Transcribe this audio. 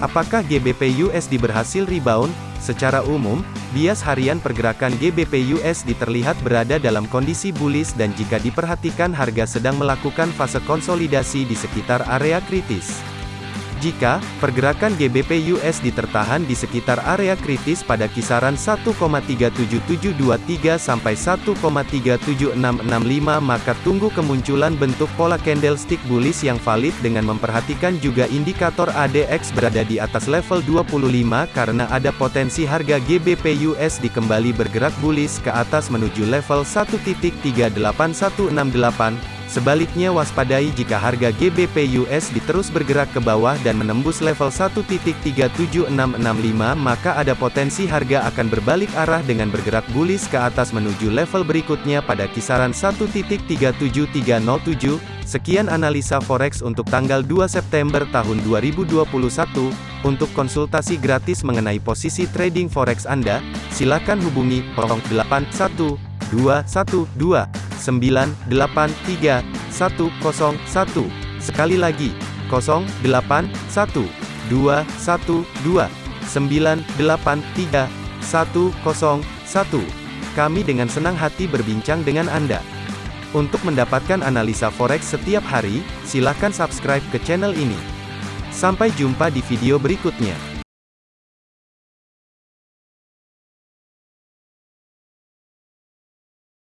Apakah GBP USD berhasil rebound? Secara umum, bias harian pergerakan GBP USD terlihat berada dalam kondisi bullish dan jika diperhatikan harga sedang melakukan fase konsolidasi di sekitar area kritis. Jika pergerakan GBP USD tertahan di sekitar area kritis pada kisaran 1,37723 sampai 1,37665 maka tunggu kemunculan bentuk pola candlestick bullish yang valid dengan memperhatikan juga indikator ADX berada di atas level 25 karena ada potensi harga GBP USD kembali bergerak bullish ke atas menuju level 1.38168 Sebaliknya waspadai jika harga GBP USD terus bergerak ke bawah dan menembus level 1.37665 maka ada potensi harga akan berbalik arah dengan bergerak bullish ke atas menuju level berikutnya pada kisaran 1.37307. Sekian analisa forex untuk tanggal 2 September tahun 2021. Untuk konsultasi gratis mengenai posisi trading forex Anda, silakan hubungi 081212 983 101. Sekali lagi, 081 212 983 101. Kami dengan senang hati berbincang dengan Anda. Untuk mendapatkan analisa forex setiap hari, silakan subscribe ke channel ini. Sampai jumpa di video berikutnya.